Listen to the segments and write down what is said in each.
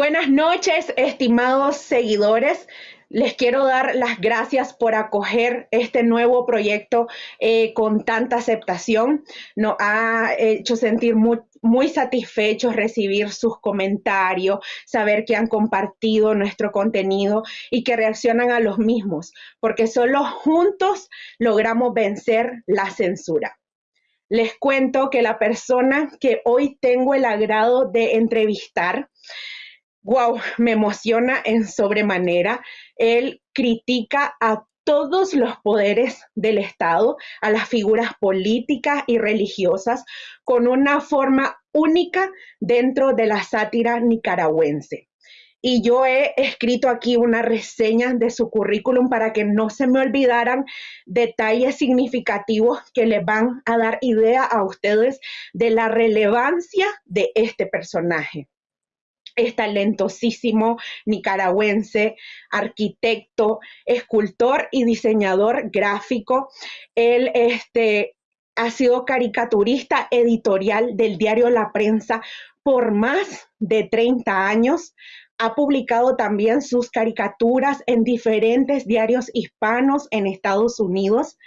Buenas noches, estimados seguidores. Les quiero dar las gracias por acoger este nuevo proyecto eh, con tanta aceptación. Nos ha hecho sentir muy, muy satisfechos recibir sus comentarios, saber que han compartido nuestro contenido y que reaccionan a los mismos, porque solo juntos logramos vencer la censura. Les cuento que la persona que hoy tengo el agrado de entrevistar wow, me emociona en sobremanera. Él critica a todos los poderes del Estado, a las figuras políticas y religiosas, con una forma única dentro de la sátira nicaragüense. Y yo he escrito aquí una reseña de su currículum para que no se me olvidaran detalles significativos que les van a dar idea a ustedes de la relevancia de este personaje es talentosísimo nicaragüense, arquitecto, escultor y diseñador gráfico. Él este, ha sido caricaturista editorial del diario La Prensa por más de 30 años. Ha publicado también sus caricaturas en diferentes diarios hispanos en Estados Unidos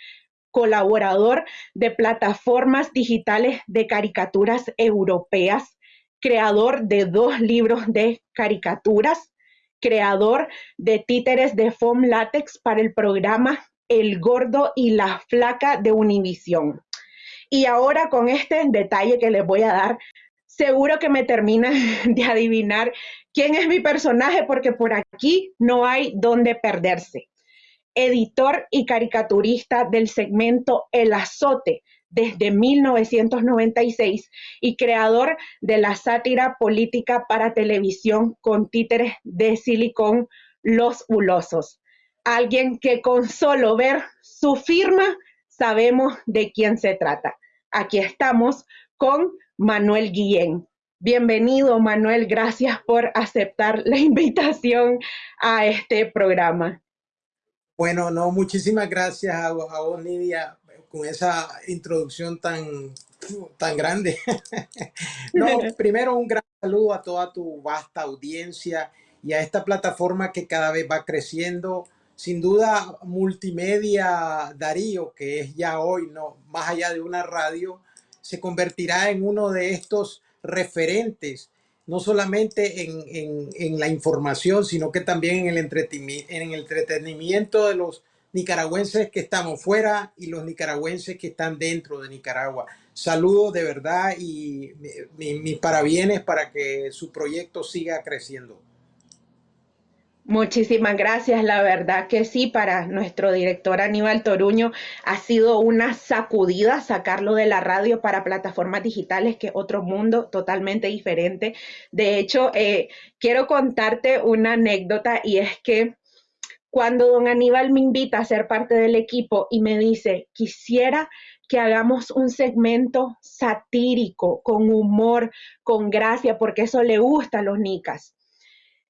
colaborador de plataformas digitales de caricaturas europeas, creador de dos libros de caricaturas, creador de títeres de foam látex para el programa El Gordo y la Flaca de Univisión. Y ahora con este detalle que les voy a dar, seguro que me termina de adivinar quién es mi personaje porque por aquí no hay dónde perderse. Editor y caricaturista del segmento El Azote desde 1996 y creador de la sátira política para televisión con títeres de silicón Los Hulosos. Alguien que con solo ver su firma sabemos de quién se trata. Aquí estamos con Manuel Guillén. Bienvenido, Manuel. Gracias por aceptar la invitación a este programa. Bueno, no, muchísimas gracias a, a vos, Nidia, con esa introducción tan, tan grande. no, primero un gran saludo a toda tu vasta audiencia y a esta plataforma que cada vez va creciendo. Sin duda, Multimedia Darío, que es ya hoy, no, más allá de una radio, se convertirá en uno de estos referentes, no solamente en, en, la información, sino que también en el, entretenimiento, en el entretenimiento de los nicaragüenses que estamos fuera y los nicaragüenses que están dentro de Nicaragua. Saludos de verdad y mis parabienes para que su proyecto siga creciendo. Muchísimas gracias. La verdad que sí, para nuestro director Aníbal Toruño ha sido una sacudida sacarlo de la radio para plataformas digitales, que es otro mundo totalmente diferente. De hecho, eh, quiero contarte una anécdota y es que cuando don Aníbal me invita a ser parte del equipo y me dice, quisiera que hagamos un segmento satírico, con humor, con gracia, porque eso le gusta a los nicas.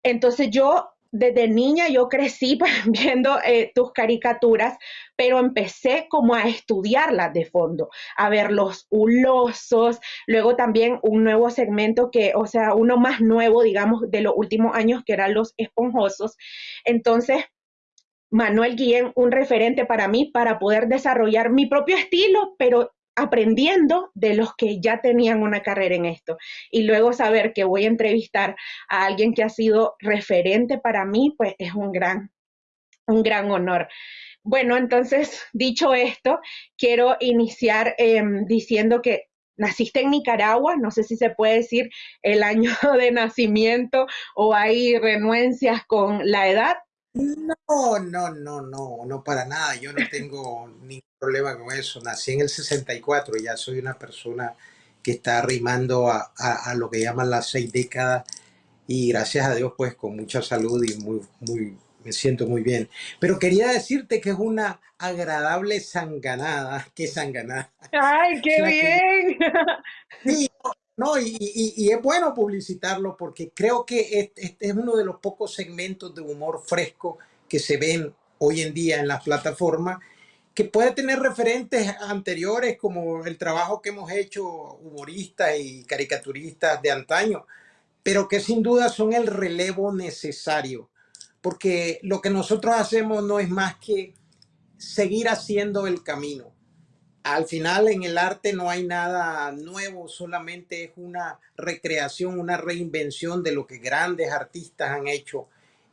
Entonces yo desde niña yo crecí viendo eh, tus caricaturas, pero empecé como a estudiarlas de fondo, a ver los hulosos, luego también un nuevo segmento que, o sea, uno más nuevo, digamos, de los últimos años, que eran los esponjosos. Entonces, Manuel Guillén un referente para mí para poder desarrollar mi propio estilo, pero aprendiendo de los que ya tenían una carrera en esto. Y luego saber que voy a entrevistar a alguien que ha sido referente para mí, pues es un gran, un gran honor. Bueno, entonces, dicho esto, quiero iniciar em, diciendo que naciste en Nicaragua, no sé si se puede decir el año de nacimiento o hay renuencias con la edad, no, no, no, no, no para nada. Yo no tengo ningún problema con eso. Nací en el 64 y ya soy una persona que está arrimando a, lo que llaman las seis décadas y gracias a Dios pues con mucha salud y muy, muy, me siento muy bien. Pero quería decirte que es una agradable sanganada. ¿Qué sanganada? ¡Ay, qué bien! Sí, no, y, es bueno publicitarlo porque creo que este, es uno de los pocos segmentos de humor fresco que se ven hoy en día en las plataformas, que puede tener referentes anteriores como el trabajo que hemos hecho humoristas y caricaturistas de antaño, pero que sin duda son el relevo necesario, porque lo que nosotros hacemos no es más que seguir haciendo el camino. Al final en el arte no hay nada nuevo, solamente es una recreación, una reinvención de lo que grandes artistas han hecho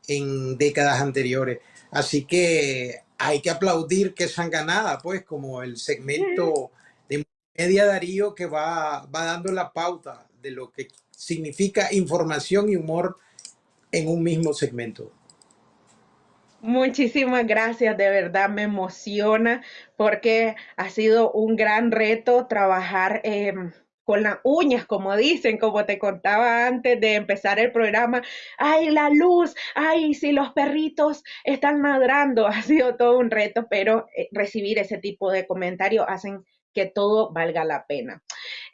en décadas anteriores. Así que hay que aplaudir que ganada, pues, como el segmento de Media Darío que va, va dando la pauta de lo que significa información y humor en un mismo segmento. Muchísimas gracias, de verdad me emociona porque ha sido un gran reto trabajar em, con las uñas, como dicen, como te contaba antes de empezar el programa. Ay, la luz, ay, si los perritos están ladrando, ha sido todo un reto, pero eh, recibir ese tipo de comentarios hacen que todo valga la pena.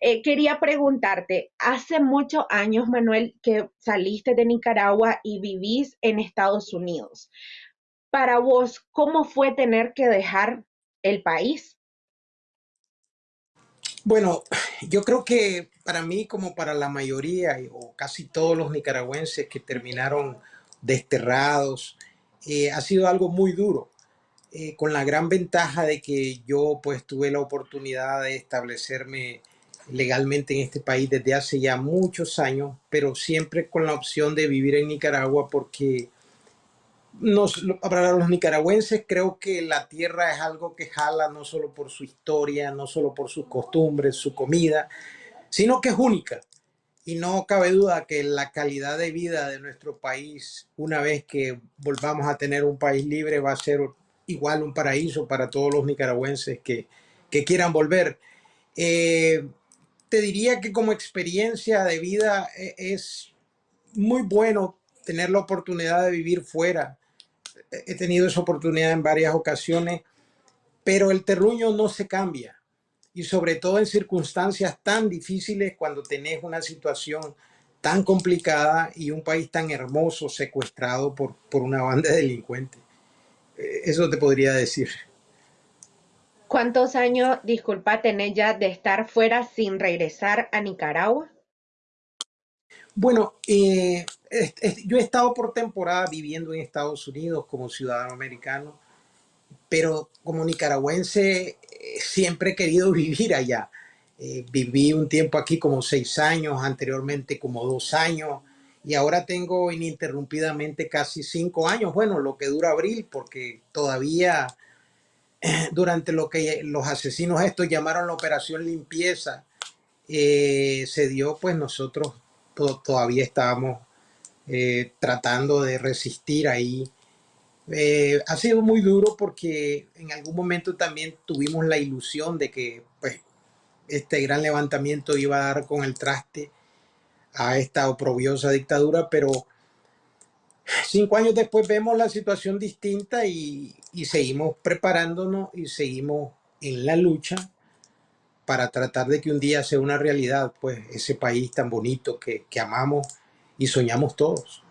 Eh, quería preguntarte, hace muchos años, Manuel, que saliste de Nicaragua y vivís en Estados Unidos. Para vos, ¿cómo fue tener que dejar el país? Bueno, yo creo que para mí, como para la mayoría o casi todos los nicaragüenses que terminaron desterrados, eh, ha sido algo muy duro. Eh, con la gran ventaja de que yo pues tuve la oportunidad de establecerme legalmente en este país desde hace ya muchos años, pero siempre con la opción de vivir en Nicaragua porque nos, para los nicaragüenses creo que la tierra es algo que jala no solo por su historia, no solo por sus costumbres, su comida, sino que es única. Y no cabe duda que la calidad de vida de nuestro país, una vez que volvamos a tener un país libre, va a ser igual un paraíso para todos los nicaragüenses que, que quieran volver. Eh, te diría que como experiencia de vida e, es muy bueno tener la oportunidad de vivir fuera. He tenido esa oportunidad en varias ocasiones, pero el terruño no se cambia. Y sobre todo en circunstancias tan difíciles cuando tenés una situación tan complicada y un país tan hermoso secuestrado por, por una banda de delincuentes. Eh, eso te podría decir. ¿Cuántos años, disculpa, tenés ya de estar fuera sin regresar a Nicaragua? Bueno, eh, yo he estado por temporada viviendo en Estados Unidos como ciudadano americano, pero como nicaragüense eh, siempre he querido vivir allá. viví un tiempo aquí como seis años, anteriormente como dos años, y ahora tengo ininterrumpidamente casi cinco años, bueno, lo que dura abril, porque todavía durante lo que los asesinos estos llamaron la operación limpieza, eh, se dio, pues nosotros todavía estábamos eh, tratando de resistir ahí. Eh, ha sido muy duro porque en algún momento también tuvimos la ilusión de que pues, este gran levantamiento iba a dar con el traste a esta oprobiosa dictadura, pero cinco años después vemos la situación distinta y, seguimos preparándonos y seguimos en la lucha para tratar de que un día sea una realidad, pues ese país tan bonito que, amamos y soñamos todos.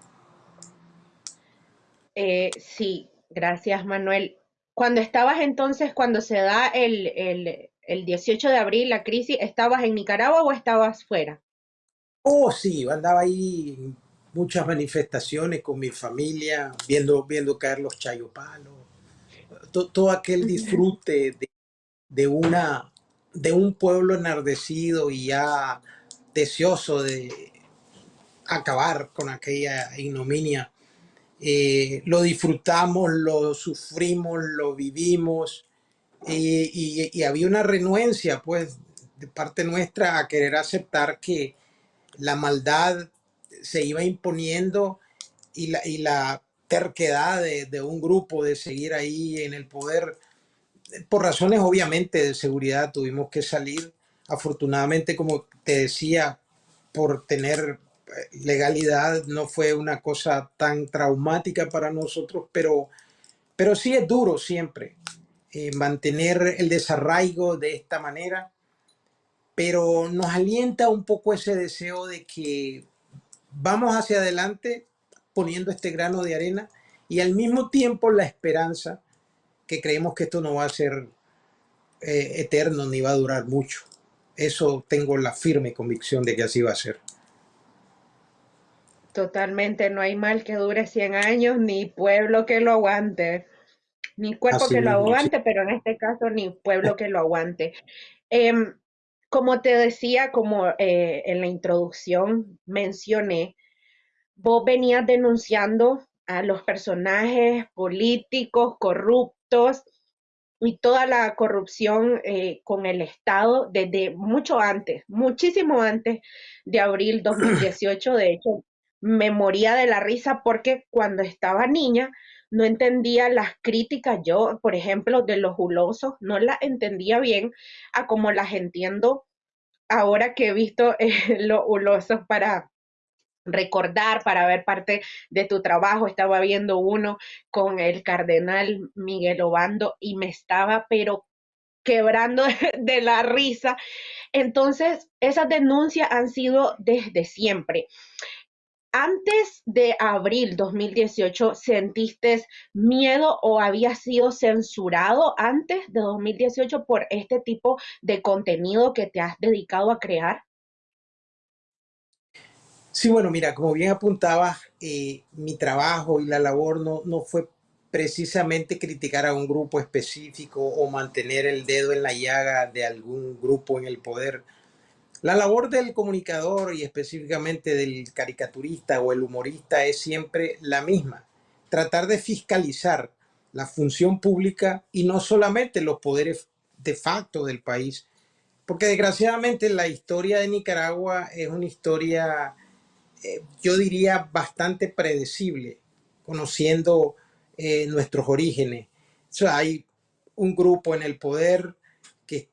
Eh, sí, gracias Manuel. Cuando estabas entonces, cuando se da el, el, el 18 de abril la crisis, ¿estabas en Nicaragua o estabas fuera? Oh, sí, andaba ahí en muchas manifestaciones con mi familia, viendo, viendo caer los chayopalos, todo, todo aquel disfrute de, una, de un pueblo enardecido y ya deseoso de acabar con aquella ignominia. Eh, lo disfrutamos, lo sufrimos, lo vivimos y, y, había una renuencia pues de parte nuestra a querer aceptar que la maldad se iba imponiendo y la, y la terquedad de, un grupo de seguir ahí en el poder. Por razones obviamente de seguridad tuvimos que salir. Afortunadamente, como te decía, por tener eh, legalidad no fue una cosa tan traumática para nosotros, pero, pero sí es duro siempre eh, mantener el desarraigo de esta manera pero nos alienta un poco ese deseo de que vamos hacia adelante poniendo este grano de arena y al mismo tiempo la esperanza que creemos que esto no va a ser eh, eterno ni va a durar mucho. Eso tengo la firme convicción de que así va a ser. Totalmente, no hay mal que dure 100 años, ni pueblo que lo aguante, ni cuerpo que lo aguante, pero en este caso ni pueblo que lo aguante. Em, como te decía, como eh, en la introducción mencioné, vos venías denunciando a los personajes políticos corruptos y toda la corrupción eh, con el Estado desde mucho antes, muchísimo antes de abril 2018. De hecho, me moría de la risa porque cuando estaba niña no entendía las críticas. Yo, por ejemplo, de los hulosos, no las entendía bien a como las entiendo ahora que he visto eh, los hulosos para recordar, para ver parte de tu trabajo. Estaba viendo uno con el cardenal Miguel Obando y me estaba, pero quebrando de la risa. Entonces, esas denuncias han sido desde siempre. Antes de abril 2018, ¿sentiste miedo o había sido censurado antes de 2018 por este tipo de contenido que te has dedicado a crear? Sí, bueno, mira, como bien apuntaba, eh, mi trabajo y la labor no, no fue precisamente criticar a un grupo específico o mantener el dedo en la llaga de algún grupo en el poder. La labor del comunicador y específicamente del caricaturista o el humorista es siempre la misma, tratar de fiscalizar la función pública y no solamente los poderes de facto del país, porque desgraciadamente la historia de Nicaragua es una historia eh, yo diría, bastante predecible, conociendo eh, nuestros orígenes. hay un grupo en el poder que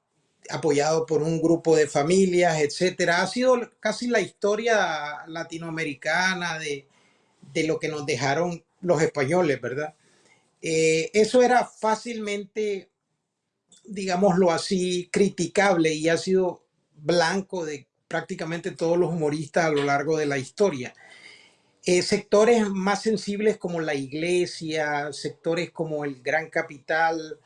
apoyado por un grupo de familias, etcétera. Ha sido casi la historia latinoamericana de, lo que nos dejaron los españoles, ¿verdad? Eh, eso era fácilmente, digámoslo así, criticable y ha sido blanco de prácticamente todos los humoristas a lo largo de la historia. Eh, sectores más sensibles como la iglesia, sectores como el gran capital,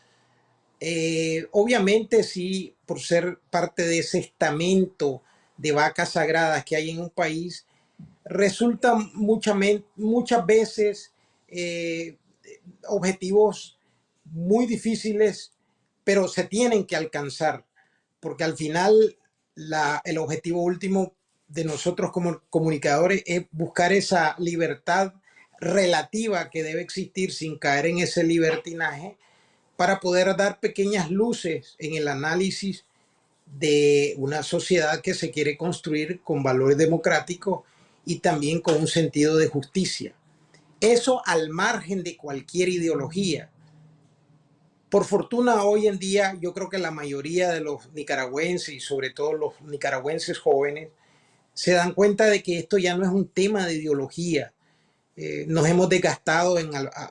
eh, obviamente sí, por ser parte de ese estamento de vacas sagradas que hay en un país, resultan muchas veces eh, objetivos muy difíciles, pero se tienen que alcanzar, porque al final el objetivo último de nosotros como comunicadores es buscar esa libertad relativa que debe existir sin caer en ese libertinaje para poder dar pequeñas luces en el análisis de una sociedad que se quiere construir con valores democráticos y también con un sentido de justicia. Eso al margen de cualquier ideología. Por fortuna, hoy en día yo creo que la mayoría de los nicaragüenses y sobre todo los nicaragüenses jóvenes se dan cuenta de que esto ya no es un tema de ideología. Eh, nos hemos desgastado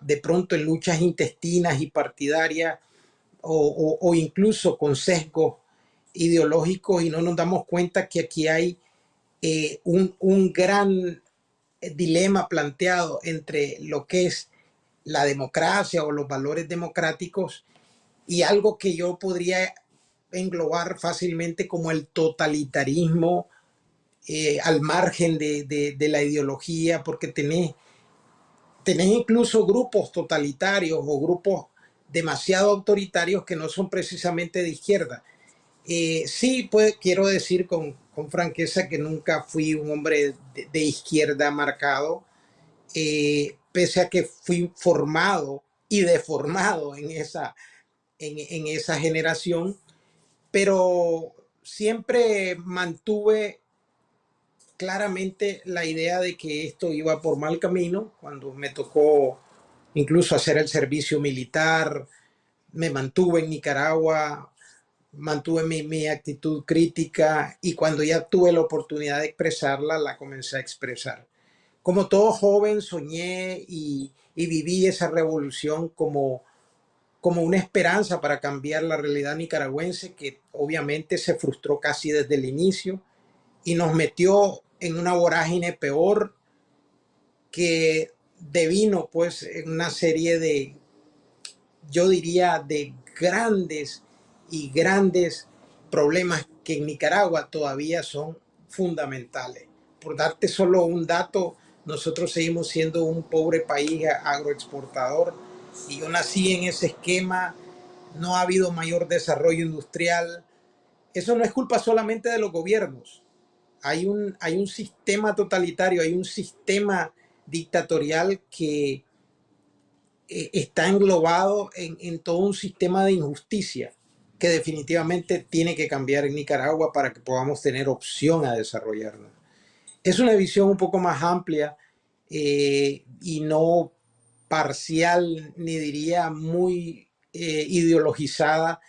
de pronto en luchas intestinas y partidarias o, incluso con sesgos ideológicos y no nos damos cuenta que aquí hay eh, un, un gran dilema planteado entre lo que es la democracia o los valores democráticos y algo que yo podría englobar fácilmente como el totalitarismo eh, al margen de, la ideología, porque tenés, tenés incluso grupos totalitarios o grupos demasiado autoritarios que no son precisamente de izquierda. Eh, sí, pues, quiero decir con, franqueza que nunca fui un hombre de, izquierda marcado, eh, pese a que fui formado y deformado en esa, en, esa generación, pero siempre mantuve claramente la idea de que esto iba por mal camino. Cuando me tocó incluso hacer el servicio militar, me mantuve en Nicaragua, mantuve mi, actitud crítica y cuando ya tuve la oportunidad de expresarla, la comencé a expresar. Como todo joven soñé y, viví esa revolución como, como una esperanza para cambiar la realidad nicaragüense que obviamente se frustró casi desde el inicio y nos metió en una vorágine peor que devino pues en una serie de, yo diría, de grandes y grandes problemas que en Nicaragua todavía son fundamentales. Por darte solo un dato, nosotros seguimos siendo un pobre país agroexportador y yo nací en ese esquema, no ha habido mayor desarrollo industrial. Eso no es culpa solamente de los gobiernos. Hay un, hay un sistema totalitario, hay un sistema dictatorial que eh, está englobado en, en todo un sistema de injusticia que definitivamente tiene que cambiar en Nicaragua para que podamos tener opción a desarrollarnos. Es una visión un poco más amplia eh, y no parcial, ni diría muy eh, ideologizada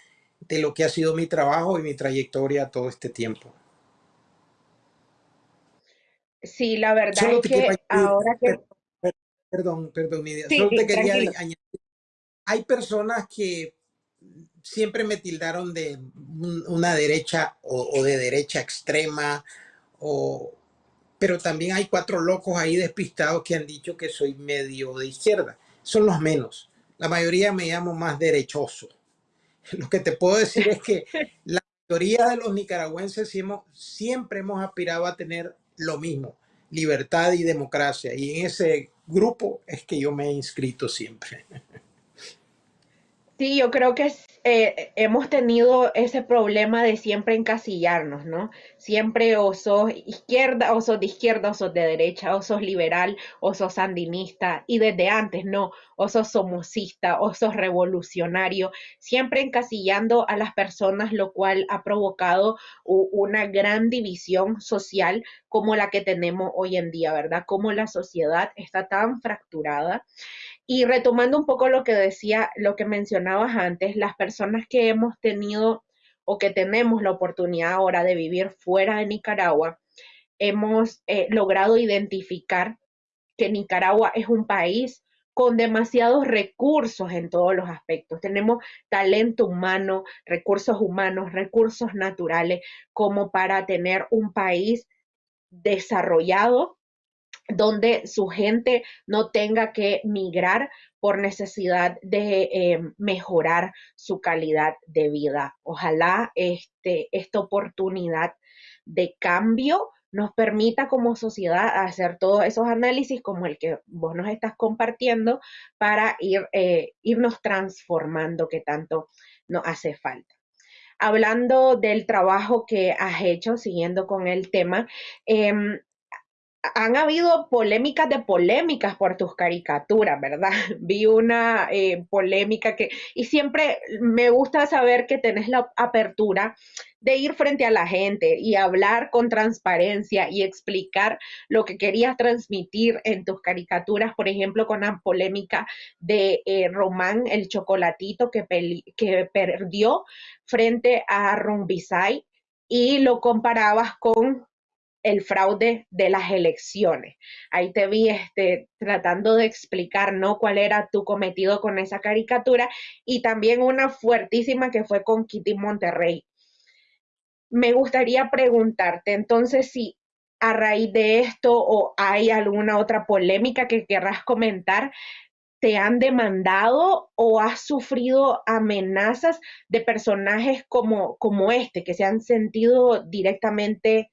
de lo que ha sido mi trabajo y mi trayectoria todo este tiempo. Sí, la verdad es que ahora que... Perdón, perdón, Solo te quería añadir. Hay personas que siempre me tildaron de una derecha o, de derecha extrema, o, pero también hay cuatro locos ahí despistados que han dicho que soy medio de izquierda. Son los menos. La mayoría me llamo más derechoso. Lo que te puedo decir es que la mayoría de los nicaragüenses siempre hemos aspirado a tener lo mismo, libertad y democracia. Y en ese grupo es que yo me he inscrito siempre. Sí, yo creo que eh, hemos tenido ese problema de siempre encasillarnos, ¿no? Siempre o sos izquierda, o sos de izquierda, o sos de derecha, o sos liberal, o sos sandinista, y desde antes, no, o sos somocista, o sos revolucionario, siempre encasillando a las personas, lo cual ha provocado una gran división social como la que tenemos hoy en día, ¿verdad? Como la sociedad está tan fracturada y retomando un poco lo que decía, lo que mencionabas antes, las personas que hemos tenido o que tenemos la oportunidad ahora de vivir fuera de Nicaragua, hemos eh, logrado identificar que Nicaragua es un país con demasiados recursos en todos los aspectos. Tenemos talento humano, recursos humanos, recursos naturales, como para tener un país desarrollado donde su gente no tenga que migrar por necesidad de eh, mejorar su calidad de vida. Ojalá este, esta oportunidad de cambio nos permita como sociedad hacer todos esos análisis como el que vos nos estás compartiendo para ir, eh, irnos transformando que tanto nos hace falta. Hablando del trabajo que has hecho, siguiendo con el tema, em, han habido polémicas de polémicas por tus caricaturas, ¿verdad? Vi una eh, polémica que, y siempre me gusta saber que tenés la apertura de ir frente a la gente y hablar con transparencia y explicar lo que querías transmitir en tus caricaturas, por ejemplo, con la polémica de eh, Román, el chocolatito que, que perdió frente a Rumbisay y lo comparabas con el fraude de las elecciones. Ahí te vi este, tratando de explicar ¿no? cuál era tu cometido con esa caricatura y también una fuertísima que fue con Kitty Monterrey. Me gustaría preguntarte entonces si a raíz de esto o hay alguna otra polémica que querrás comentar, te han demandado o has sufrido amenazas de personajes como, como este, que se han sentido directamente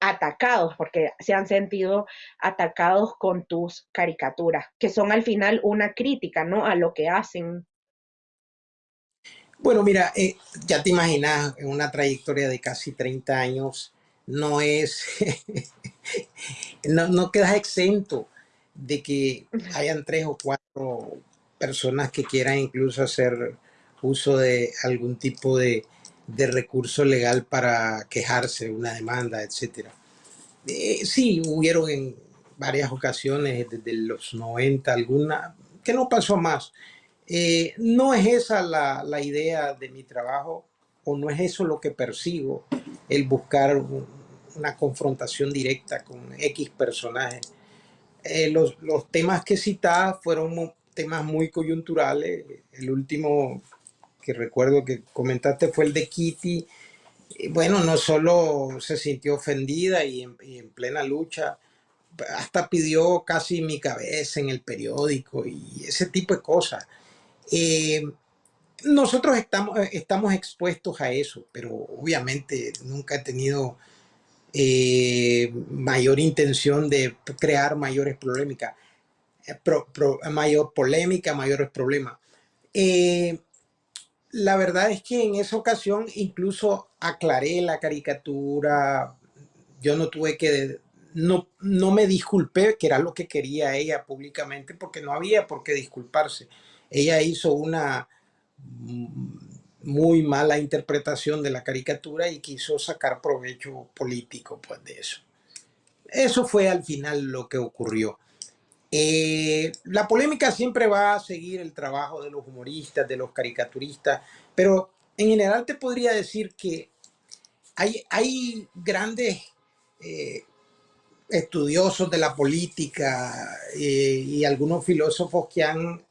atacados, porque se han sentido atacados con tus caricaturas, que son al final una crítica, ¿no? A lo que hacen. Bueno, mira, eh, ya te imaginas, en una trayectoria de casi 30 años, no es, no, no quedas exento de que hayan tres o cuatro personas que quieran incluso hacer uso de algún tipo de, de recurso legal para quejarse, una demanda, etcétera. Eh, sí, hubieron en varias ocasiones desde los 90 alguna que no pasó más. Eh, no es esa la, la, idea de mi trabajo o no es eso lo que persigo, el buscar una confrontación directa con X personajes. Eh, los, los, temas que citaba fueron temas muy coyunturales. El último que recuerdo que comentaste fue el de Kitty. Bueno, no solo se sintió ofendida y en, plena lucha, hasta pidió casi mi cabeza en el periódico y ese tipo de cosas. Eh, nosotros estamos, estamos expuestos a eso, pero obviamente nunca he tenido eh, mayor intención de crear mayores polémicas, eh, mayor polémica, mayores problemas. Eh, la verdad es que en esa ocasión incluso aclaré la caricatura, yo no tuve que, no, no me disculpé, que era lo que quería ella públicamente, porque no había por qué disculparse. Ella hizo una muy mala interpretación de la caricatura y quiso sacar provecho político pues, de eso. Eso fue al final lo que ocurrió. Eh, la polémica siempre va a seguir el trabajo de los humoristas, de los caricaturistas, pero en general te podría decir que hay, grandes eh, estudiosos de la política eh, y algunos filósofos que han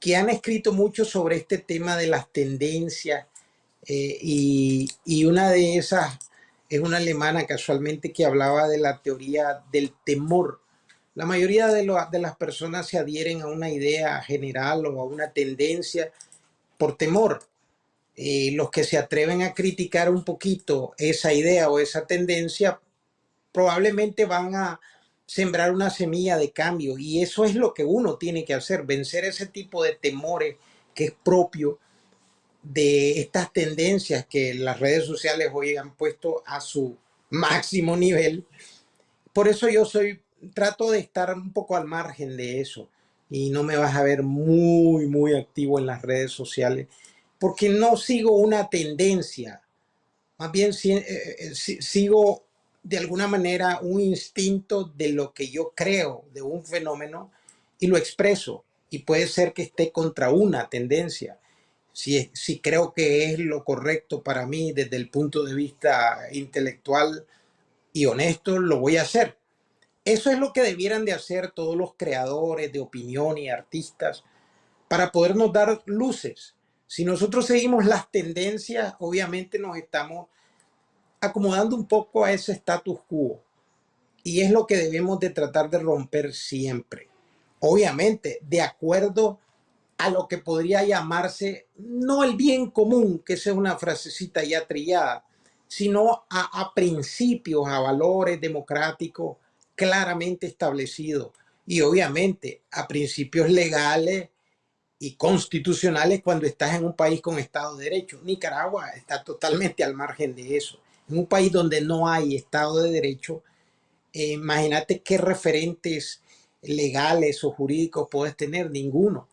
que han escrito mucho sobre este tema de las tendencias y, una de esas es una alemana casualmente que hablaba de la teoría del temor. La mayoría de, de las personas se adhieren a una idea general o a una tendencia por temor. Eh, los que se atreven a criticar un poquito esa idea o esa tendencia probablemente van a, sembrar una semilla de cambio y eso es lo que uno tiene que hacer, vencer ese tipo de temores que es propio de estas tendencias que las redes sociales hoy han puesto a su máximo nivel. Por eso yo soy, trato de estar un poco al margen de eso y no me vas a ver muy, muy activo en las redes sociales porque no sigo una tendencia, más bien eh, eh, sigo de alguna manera un instinto de lo que yo creo de un fenómeno y lo expreso. Y puede ser que esté contra una tendencia. Si, si creo que es lo correcto para mí desde el punto de vista intelectual y honesto, lo voy a hacer. Eso es lo que debieran de hacer todos los creadores de opinión y artistas para podernos dar luces. Si nosotros seguimos las tendencias, obviamente nos estamos acomodando un poco a ese status quo. Y es lo que debemos de tratar de romper siempre. Obviamente, de acuerdo a lo que podría llamarse, no el bien común, que esa es una frasecita ya trillada, sino a, a principios, a valores democráticos claramente establecidos. Y obviamente a principios legales y constitucionales cuando estás en un país con Estado de Derecho. Nicaragua está totalmente al margen de eso en un país donde no hay Estado de Derecho, eh, imagínate qué referentes legales o jurídicos puedes tener, ninguno.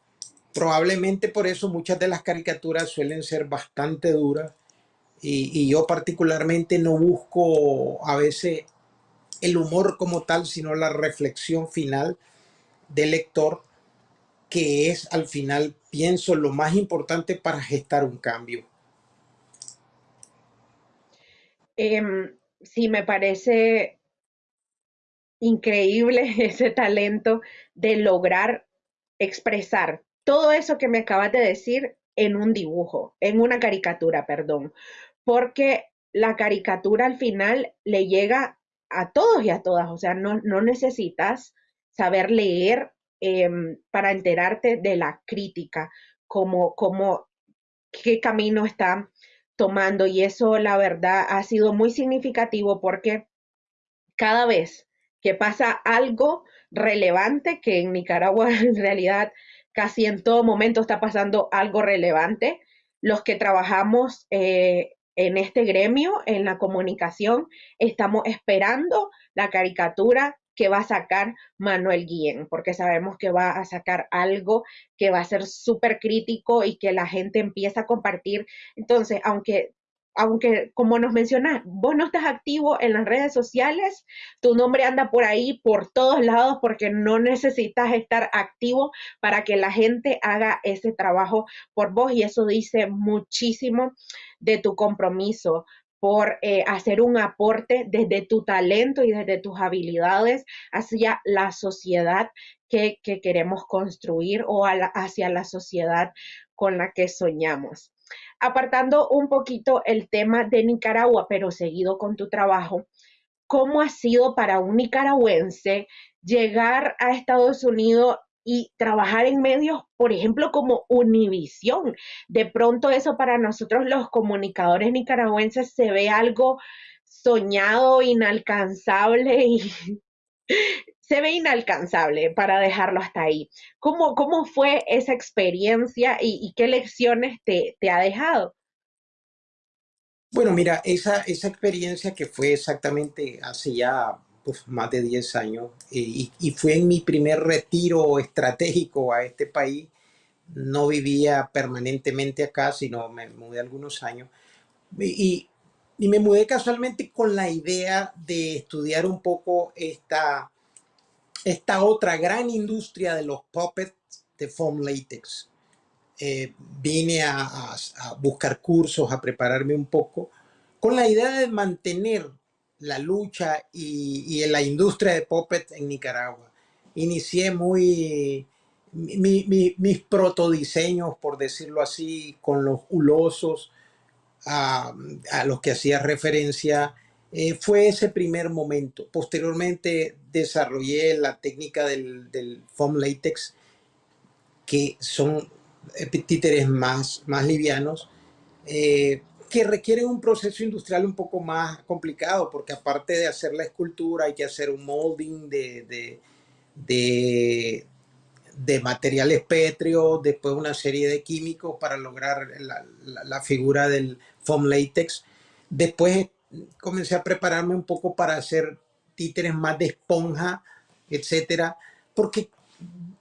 Probablemente por eso muchas de las caricaturas suelen ser bastante duras y, yo particularmente no busco a veces el humor como tal, sino la reflexión final del lector, que es al final, pienso, lo más importante para gestar un cambio. Em, sí, me parece increíble ese talento de lograr expresar todo eso que me acabas de decir en un dibujo, en una caricatura, perdón, porque la caricatura al final le llega a todos y a todas, o sea, no, necesitas saber leer em, para enterarte de la crítica, como, qué camino está tomando. Y eso la verdad ha sido muy significativo porque cada vez que pasa algo relevante, que en Nicaragua en realidad casi en todo momento está pasando algo relevante, los que trabajamos eh, en este gremio, en la comunicación, estamos esperando la caricatura que va a sacar Manuel Guillén, porque sabemos que va a sacar algo que va a ser súper crítico y que la gente empieza a compartir. Entonces, aunque aunque como nos mencionas, vos no estás activo en las redes sociales, tu nombre anda por ahí, por todos lados, porque no necesitas estar activo para que la gente haga ese trabajo por vos y eso dice muchísimo de tu compromiso por eh, hacer un aporte desde tu talento y desde tus habilidades hacia la sociedad que, queremos construir o hacia la sociedad con la que soñamos. Apartando un poquito el tema de Nicaragua, pero seguido con tu trabajo, ¿cómo ha sido para un nicaragüense llegar a Estados Unidos y trabajar en medios, por ejemplo, como Univisión. De pronto eso para nosotros los comunicadores nicaragüenses se ve algo soñado, inalcanzable y se ve inalcanzable para dejarlo hasta ahí. ¿Cómo, cómo fue esa experiencia y, qué lecciones te, ha dejado? Bueno, mira, esa, esa experiencia que fue exactamente hace ya pues, más de 10 años y, y, fue en mi primer retiro estratégico a este país. No vivía permanentemente acá, sino me mudé algunos años. Y, y me mudé casualmente con la idea de estudiar un poco esta, esta otra gran industria de los puppets de foam latex. Eh, vine a, buscar cursos, a prepararme un poco, con la idea de mantener la lucha y, y la industria de puppets en Nicaragua. Inicié muy mis protodiseños, por decirlo así, con los hulosos, a, los que hacía referencia, eh, fue ese primer momento. Posteriormente desarrollé la técnica del, foam latex, que son títeres más, más livianos, eh, que requieren un proceso industrial un poco más complicado, porque aparte de hacer la escultura hay que hacer un molding de, de de materiales pétreos, después una serie de químicos para lograr la, figura del foam latex. Después comencé a prepararme un poco para hacer títeres más de esponja, etcétera, porque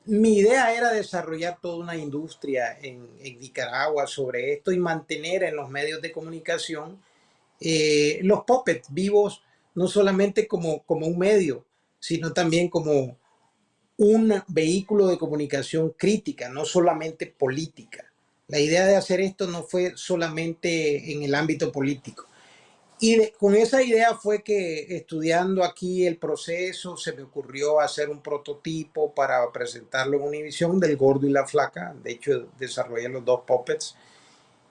mi idea era desarrollar toda una industria en, Nicaragua sobre esto y mantener en los medios de comunicación eh, los puppets vivos, no solamente como, como un medio, sino también como un vehículo de comunicación crítica, no solamente política. La idea de hacer esto no fue solamente en el ámbito político. Y con esa idea fue que estudiando aquí el proceso se me ocurrió hacer un prototipo para presentarlo en Univision del gordo y la flaca. De hecho, desarrollé los dos puppets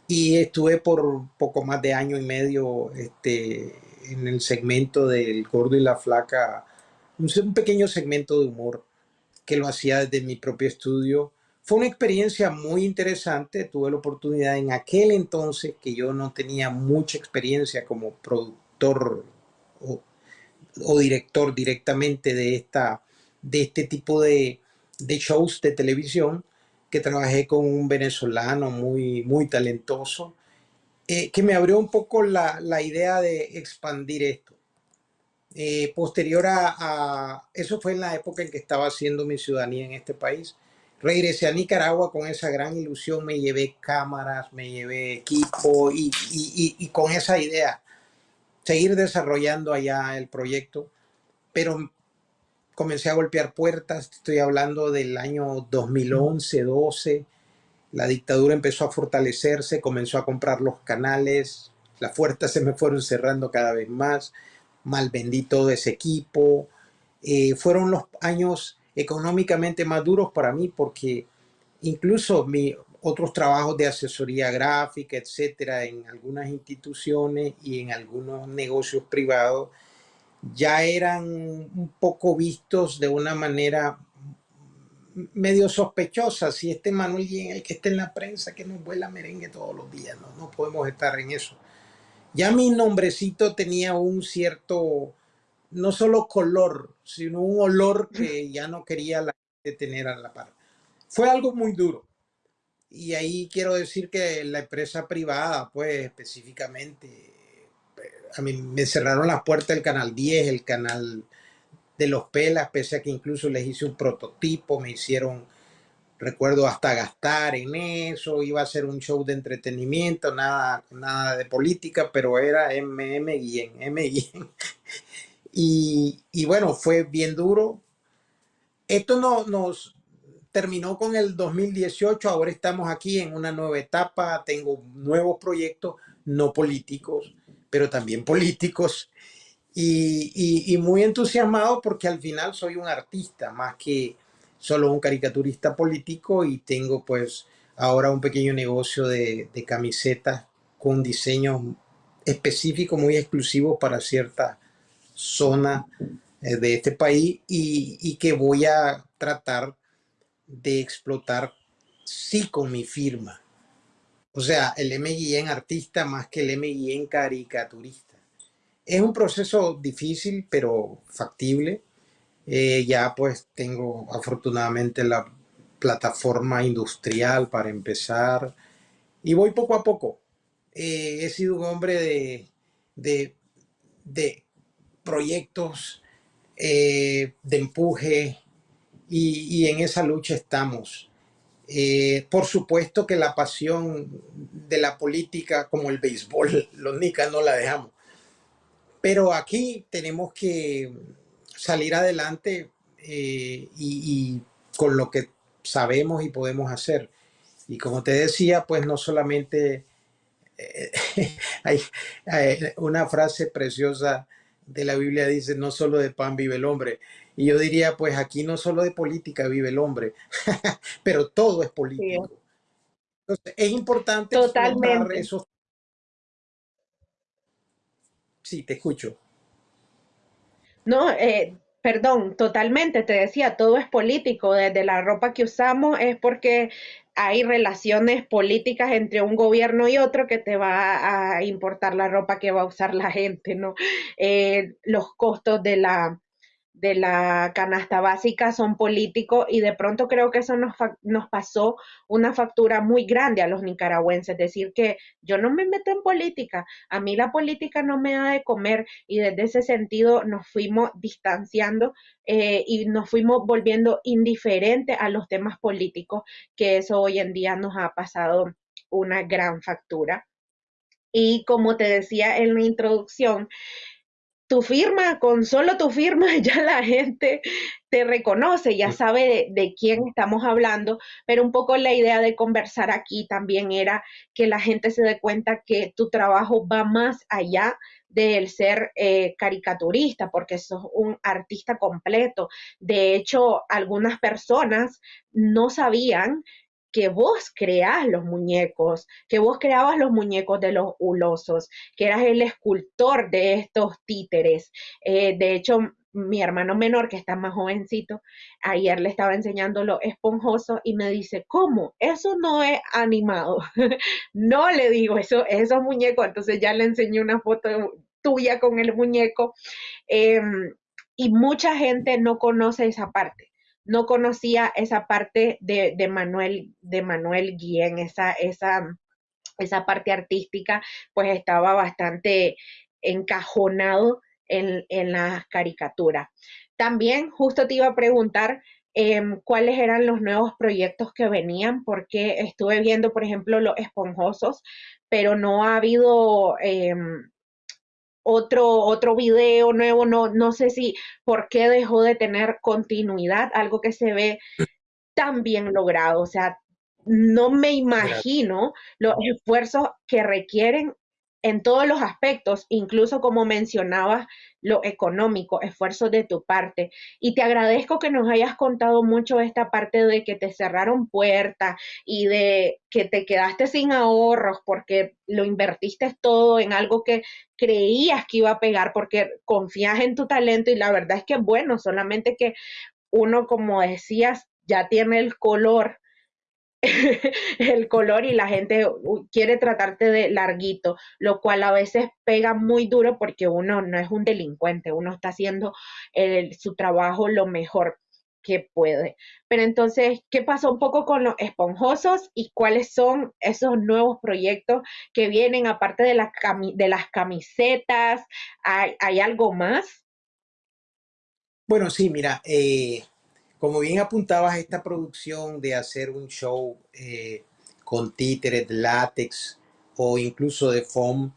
y estuve por poco más de año y medio este, en el segmento del gordo y la flaca, un pequeño segmento de humor que lo hacía desde mi propio estudio. Fue una experiencia muy interesante. Tuve la oportunidad en aquel entonces que yo no tenía mucha experiencia como productor o, director directamente de, esta, de este tipo de, shows de televisión, que trabajé con un venezolano muy, muy talentoso, eh, que me abrió un poco la, la idea de expandir esto. Eh, posterior a, eso fue en la época en que estaba haciendo mi ciudadanía en este país. Regresé a Nicaragua con esa gran ilusión, me llevé cámaras, me llevé equipo y, y, con esa idea, seguir desarrollando allá el proyecto, pero comencé a golpear puertas, estoy hablando del año 2011, 12, la dictadura empezó a fortalecerse, comenzó a comprar los canales, las puertas se me fueron cerrando cada vez más, mal vendí todo ese equipo. Eh, fueron los años económicamente más duros para mí porque incluso mi otros trabajos de asesoría gráfica, etcétera, en algunas instituciones y en algunos negocios privados, ya eran un poco vistos de una manera medio sospechosa. Si este Manuel Guillén, el que está en la prensa, que nos vuela merengue todos los días, no, no podemos estar en eso. Ya mi nombrecito tenía un cierto, no solo color, sino un olor que ya no quería la gente tener a la par. Fue algo muy duro. Y ahí quiero decir que la empresa privada, pues específicamente, a mí me cerraron las puertas del canal 10, el canal de los pelas, pese a que incluso les hice un prototipo, me hicieron recuerdo hasta gastar en eso, iba a ser un show de entretenimiento, nada, nada de política, pero era MM Guillén, M Y, bueno, fue bien duro. Esto no, nos terminó con el 2018, ahora estamos aquí en una nueva etapa, tengo nuevos proyectos, no políticos, pero también políticos, y, muy entusiasmado porque al final soy un artista más que solo un caricaturista político y tengo pues ahora un pequeño negocio de, camisetas con diseños específicos, muy exclusivos para cierta zona eh, de este país y, que voy a tratar de explotar sí con mi firma. O sea, el MGN artista más que el MGN caricaturista. Es un proceso difícil, pero factible. Eh, ya pues tengo afortunadamente la plataforma industrial para empezar y voy poco a poco. Eh, he sido un hombre de, de, proyectos, eh, de empuje y, en esa lucha estamos. por supuesto que la pasión de la política, como el béisbol, los nicas no la dejamos. Pero aquí tenemos que salir adelante eh, y, con lo que sabemos y podemos hacer. Y como te decía, pues no solamente eh, hay, una frase preciosa de la Biblia dice, no solo de pan vive el hombre. Y yo diría, pues aquí no solo de política vive el hombre, pero todo es político. Entonces, es importante Totalmente. esos Sí, te escucho. No, eh, perdón, totalmente, te decía, todo es político, desde la ropa que usamos es porque hay relaciones políticas entre un gobierno y otro que te va a importar la ropa que va a usar la gente, ¿no? Eh, los costos de la, de la canasta básica son políticos y de pronto creo que eso nos, nos pasó una factura muy grande a los nicaragüenses, decir que yo no me meto en política, a mí la política no me da de comer y desde ese sentido nos fuimos distanciando eh, y nos fuimos volviendo indiferentes a los temas políticos, que eso hoy en día nos ha pasado una gran factura. Y como te decía en la introducción, tu firma, con solo tu firma, ya la gente te reconoce, ya sabe de, quién estamos hablando, pero un poco la idea de conversar aquí también era que la gente se dé cuenta que tu trabajo va más allá del ser eh, caricaturista, porque sos un artista completo. De hecho, algunas personas no sabían que vos creás los muñecos, que vos creabas los muñecos de los hulosos, que eras el escultor de estos títeres. Eh, de hecho, mi hermano menor, que está más jovencito, ayer le estaba enseñando lo esponjoso y me dice, ¿cómo? Eso no es animado. no le digo, eso, esos muñecos. Entonces ya le enseñé una foto tuya con el muñeco. Em, y mucha gente no conoce esa parte no conocía esa parte de, Manuel, de Manuel Guillén, esa, esa, esa parte artística, pues estaba bastante encajonado en, en las caricaturas. También justo te iba a preguntar em, cuáles eran los nuevos proyectos que venían, porque estuve viendo, por ejemplo, los esponjosos, pero no ha habido em, otro, otro video nuevo, no, no sé si por qué dejó de tener continuidad, algo que se ve tan bien logrado, o sea, no me imagino los esfuerzos que requieren en todos los aspectos, incluso como mencionabas, lo económico, esfuerzo de tu parte. Y te agradezco que nos hayas contado mucho esta parte de que te cerraron puertas y de que te quedaste sin ahorros porque lo invertiste todo en algo que creías que iba a pegar porque confías en tu talento y la verdad es que bueno, solamente que uno, como decías, ya tiene el color el color y la gente quiere tratarte de larguito, lo cual a veces pega muy duro porque uno no es un delincuente, uno está haciendo su trabajo lo mejor que puede. Pero entonces, ¿qué pasó un poco con los esponjosos y cuáles son esos nuevos proyectos que vienen aparte de, las de las camisetas? ¿Hay, ¿Hay, algo más? Bueno, sí, mira, eh, como bien apuntabas, esta producción de hacer un show eh, con títeres, látex o incluso de foam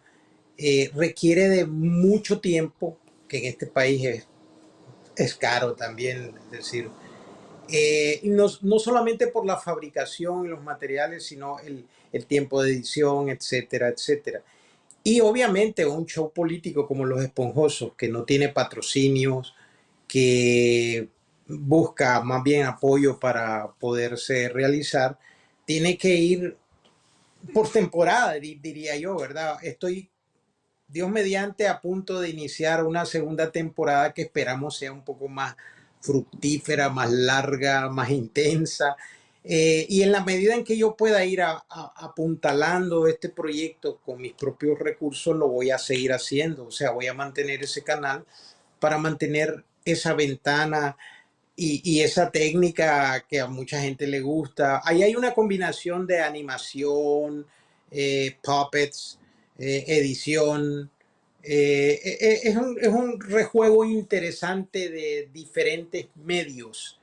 eh, requiere de mucho tiempo, que en este país es, caro también, es decir, eh, no, no, solamente por la fabricación y los materiales, sino el, el tiempo de edición, etcétera, etcétera. Y obviamente un show político como Los Esponjosos, que no tiene patrocinios, que busca más bien apoyo para poderse realizar, tiene que ir por temporada, diría yo, ¿verdad? Estoy, Dios mediante, a punto de iniciar una segunda temporada que esperamos sea un poco más fructífera, más larga, más intensa. Eh, y en la medida en que yo pueda ir apuntalando este proyecto con mis propios recursos, lo voy a seguir haciendo. O sea, voy a mantener ese canal para mantener esa ventana y, esa técnica que a mucha gente le gusta. Ahí hay una combinación de animación, eh, puppets, eh, edición. es, un, es un rejuego interesante de diferentes medios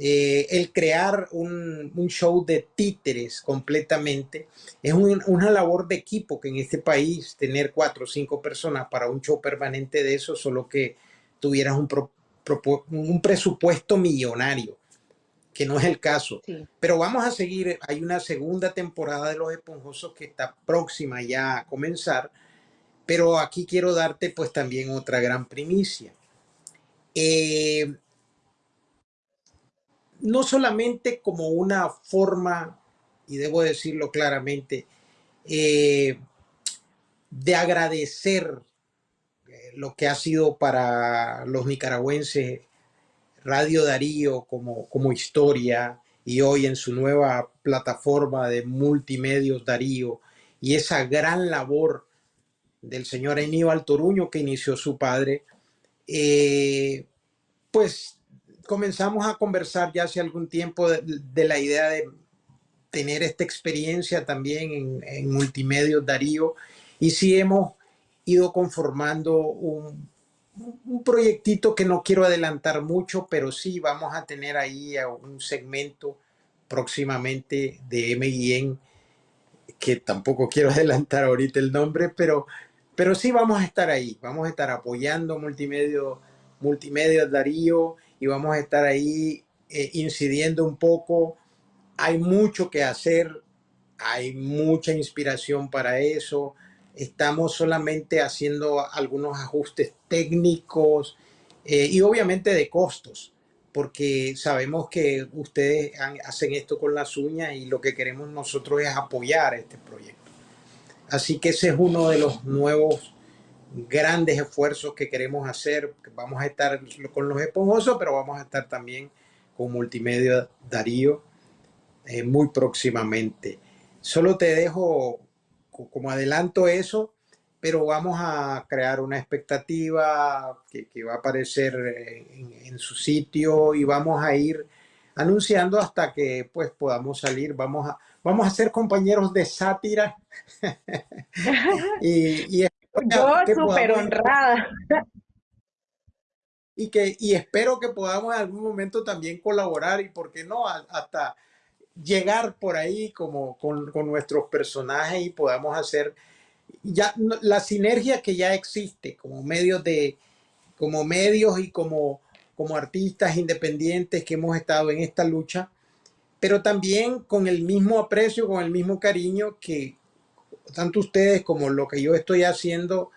eh, el crear un, show de títeres completamente es una labor de equipo que en este país tener cuatro o cinco personas para un show permanente de eso, solo que tuvieras un, un presupuesto millonario, que no es el caso. Pero vamos a seguir, hay una segunda temporada de Los Esponjosos que está próxima ya a comenzar, pero aquí quiero darte pues también otra gran primicia. Eh, no solamente como una forma, y debo decirlo claramente, eh, de agradecer lo que ha sido para los nicaragüenses Radio Darío como, como historia y hoy en su nueva plataforma de multimedios Darío y esa gran labor del señor Aníbal Toruño que inició su padre, eh, pues comenzamos a conversar ya hace algún tiempo de, la idea de tener esta experiencia también en, en multimedios Darío y sí hemos ido conformando un, un proyectito que no quiero adelantar mucho, pero sí vamos a tener ahí un segmento próximamente de MIN que tampoco quiero adelantar ahorita el nombre, pero, pero sí vamos a estar ahí, vamos a estar apoyando multimedia, multimedia Darío y vamos a estar ahí eh, incidiendo un poco. Hay mucho que hacer, hay mucha inspiración para eso. Estamos solamente haciendo algunos ajustes técnicos eh, y obviamente de costos, porque sabemos que ustedes hacen esto con las uñas y lo que queremos nosotros es apoyar este proyecto. Así que ese es uno de los nuevos grandes esfuerzos que queremos hacer. Vamos a estar con los esponjosos, pero vamos a estar también con Multimedia Darío eh, muy próximamente. Solo te dejo como adelanto eso, pero vamos a crear una expectativa que, va a aparecer en, su sitio y vamos a ir anunciando hasta que pues podamos salir. Vamos a, vamos a ser compañeros de sátira y, y yo súper honrada. Y, que, y espero que podamos en algún momento también colaborar y, ¿por qué no?, hasta llegar por ahí como con, con nuestros personajes y podamos hacer ya la sinergia que ya existe como medios de como medios y como como artistas independientes que hemos estado en esta lucha pero también con el mismo aprecio con el mismo cariño que tanto ustedes como lo que yo estoy haciendo,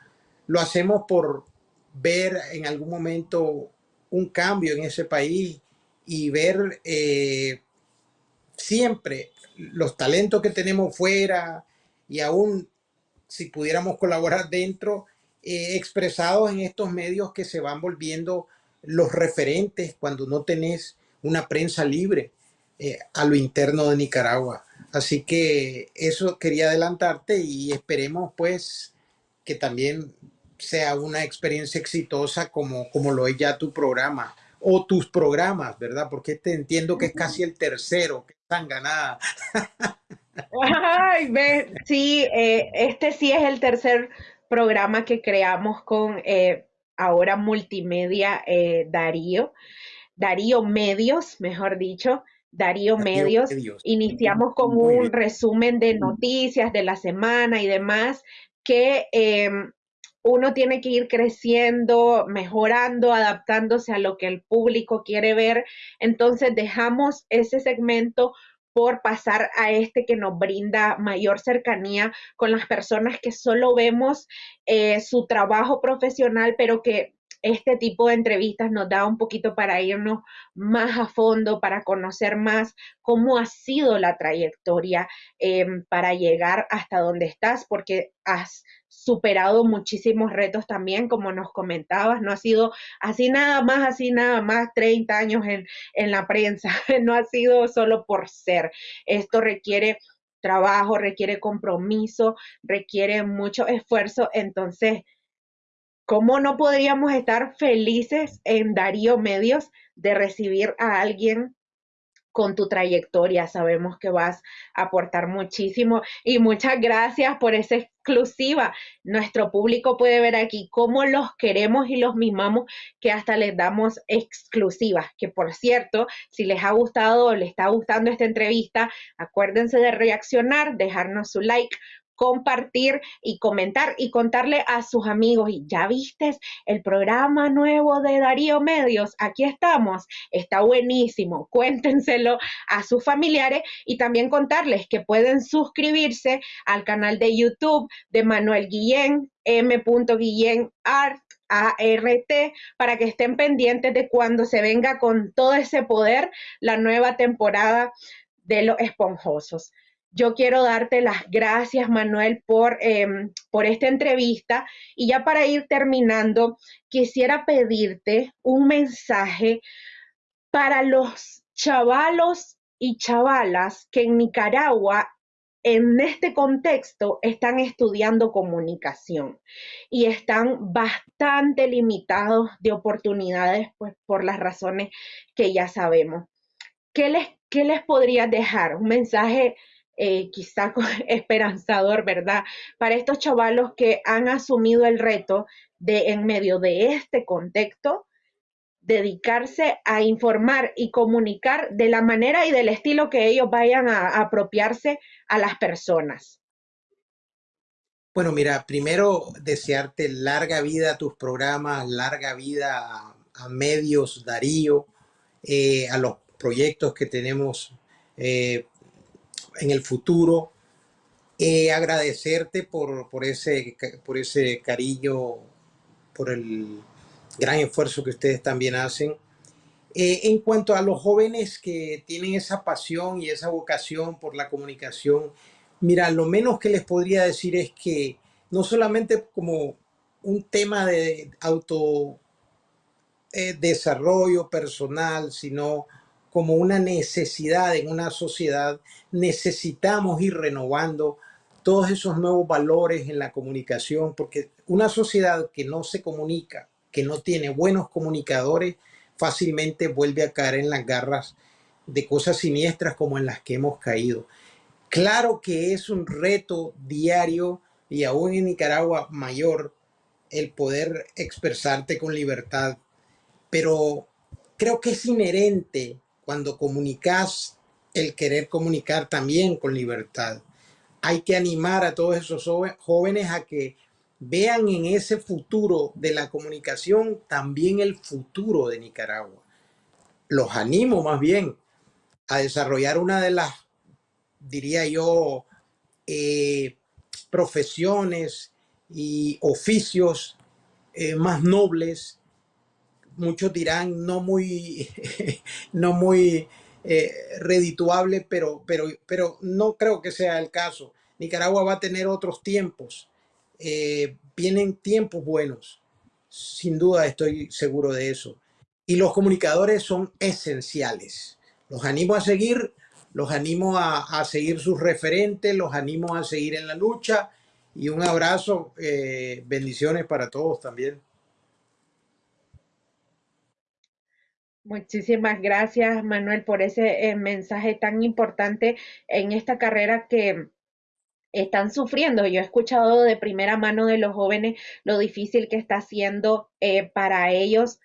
lo hacemos por ver en algún momento un cambio en ese país y ver eh, siempre los talentos que tenemos fuera y aún si pudiéramos colaborar dentro, eh, expresados en estos medios que se van volviendo los referentes cuando no tenés una prensa libre eh, a lo interno de Nicaragua. Así que eso quería adelantarte y esperemos pues que también sea una experiencia exitosa como, como lo es ya tu programa o tus programas, ¿verdad? Porque te entiendo que es casi el tercero, que están ganadas. Ay, ve, sí, eh, este sí es el tercer programa que creamos con eh, ahora multimedia eh, Darío, Darío Medios, mejor dicho. Darío, Medios. Iniciamos con un resumen de noticias de la semana y demás que em, uno tiene que ir creciendo, mejorando, adaptándose a lo que el público quiere ver. Entonces dejamos ese segmento por pasar a este que nos brinda mayor cercanía con las personas que solo vemos eh, su trabajo profesional, pero que este tipo de entrevistas nos da un poquito para irnos más a fondo, para conocer más cómo ha sido la trayectoria em, para llegar hasta donde estás, porque has superado muchísimos retos también, como nos comentabas, no ha sido así nada más, así nada más 30 años en, en la prensa, no ha sido solo por ser. Esto requiere trabajo, requiere compromiso, requiere mucho esfuerzo, entonces ¿Cómo no podríamos estar felices en Darío Medios de recibir a alguien con tu trayectoria? Sabemos que vas a aportar muchísimo y muchas gracias por esa exclusiva. Nuestro público puede ver aquí cómo los queremos y los mimamos, que hasta les damos exclusivas. Que por cierto, si les ha gustado o les está gustando esta entrevista, acuérdense de reaccionar, dejarnos su like, compartir y comentar y contarle a sus amigos. Y ya viste el programa nuevo de Darío Medios, aquí estamos, está buenísimo, cuéntenselo a sus familiares y también contarles que pueden suscribirse al canal de YouTube de Manuel Guillén, M. Guillén Art para que estén pendientes de cuando se venga con todo ese poder la nueva temporada de los esponjosos. Yo quiero darte las gracias, Manuel, por, em, por esta entrevista. Y ya para ir terminando, quisiera pedirte un mensaje para los chavalos y chavalas que en Nicaragua en este contexto están estudiando comunicación y están bastante limitados de oportunidades pues por las razones que ya sabemos. ¿Qué les, qué les podría dejar? Un mensaje eh, quizá esperanzador, ¿verdad? Para estos chavalos que han asumido el reto de, en medio de este contexto, dedicarse a informar y comunicar de la manera y del estilo que ellos vayan a, apropiarse a las personas. Bueno, mira, primero desearte larga vida a tus programas, larga vida a, medios, Darío, eh, a los proyectos que tenemos eh, en el futuro. Eh, agradecerte por, por, ese, por ese cariño, por el gran esfuerzo que ustedes también hacen. Eh, en cuanto a los jóvenes que tienen esa pasión y esa vocación por la comunicación, mira, lo menos que les podría decir es que no solamente como un tema de auto eh, desarrollo personal, sino como una necesidad en una sociedad, necesitamos ir renovando todos esos nuevos valores en la comunicación, porque una sociedad que no se comunica, que no tiene buenos comunicadores, fácilmente vuelve a caer en las garras de cosas siniestras como en las que hemos caído. Claro que es un reto diario y aún en Nicaragua mayor el poder expresarte con libertad, pero creo que es inherente cuando comunicas el querer comunicar también con libertad. Hay que animar a todos esos jóvenes a que vean en ese futuro de la comunicación también el futuro de Nicaragua. Los animo más bien a desarrollar una de las, diría yo, eh, profesiones y oficios eh, más nobles muchos dirán no muy, no muy eh, redituable, pero, pero, pero no creo que sea el caso. Nicaragua va a tener otros tiempos. Eh, vienen tiempos buenos. Sin duda estoy seguro de eso. Y los comunicadores son esenciales. Los animo a seguir, los animo a, seguir sus referentes, los animo a seguir en la lucha. Y un abrazo, eh, bendiciones para todos también. Muchísimas gracias, Manuel, por ese eh, mensaje tan importante en esta carrera que están sufriendo. Yo he escuchado de primera mano de los jóvenes lo difícil que está siendo eh, para ellos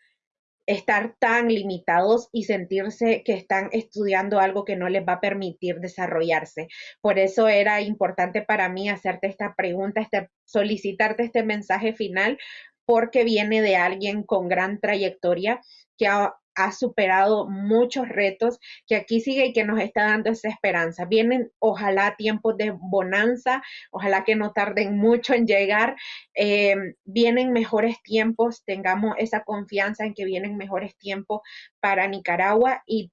estar tan limitados y sentirse que están estudiando algo que no les va a permitir desarrollarse. Por eso era importante para mí hacerte esta pregunta, este, solicitarte este mensaje final, porque viene de alguien con gran trayectoria que ha ha superado muchos retos, que aquí sigue y que nos está dando esa esperanza. Vienen, ojalá, tiempos de bonanza, ojalá que no tarden mucho en llegar. Eh, vienen mejores tiempos, tengamos esa confianza en que vienen mejores tiempos para Nicaragua y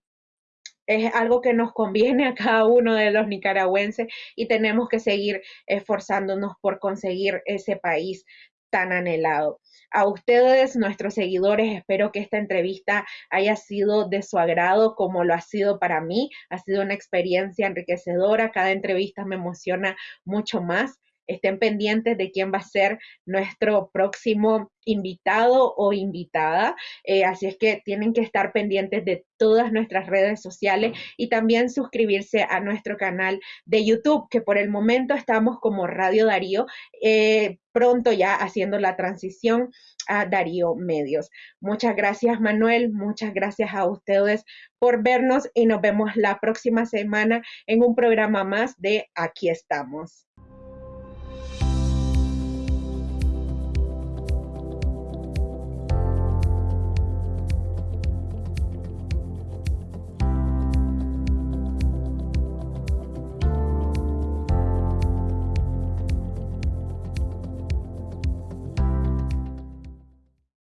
es algo que nos conviene a cada uno de los nicaragüenses y tenemos que seguir esforzándonos por conseguir ese país tan anhelado. A ustedes, nuestros seguidores, espero que esta entrevista haya sido de su agrado como lo ha sido para mí. Ha sido una experiencia enriquecedora. Cada entrevista me emociona mucho más estén pendientes de quién va a ser nuestro próximo invitado o invitada. Eh, así es que tienen que estar pendientes de todas nuestras redes sociales y también suscribirse a nuestro canal de YouTube, que por el momento estamos como Radio Darío, eh, pronto ya haciendo la transición a Darío Medios. Muchas gracias Manuel, muchas gracias a ustedes por vernos y nos vemos la próxima semana en un programa más de Aquí estamos.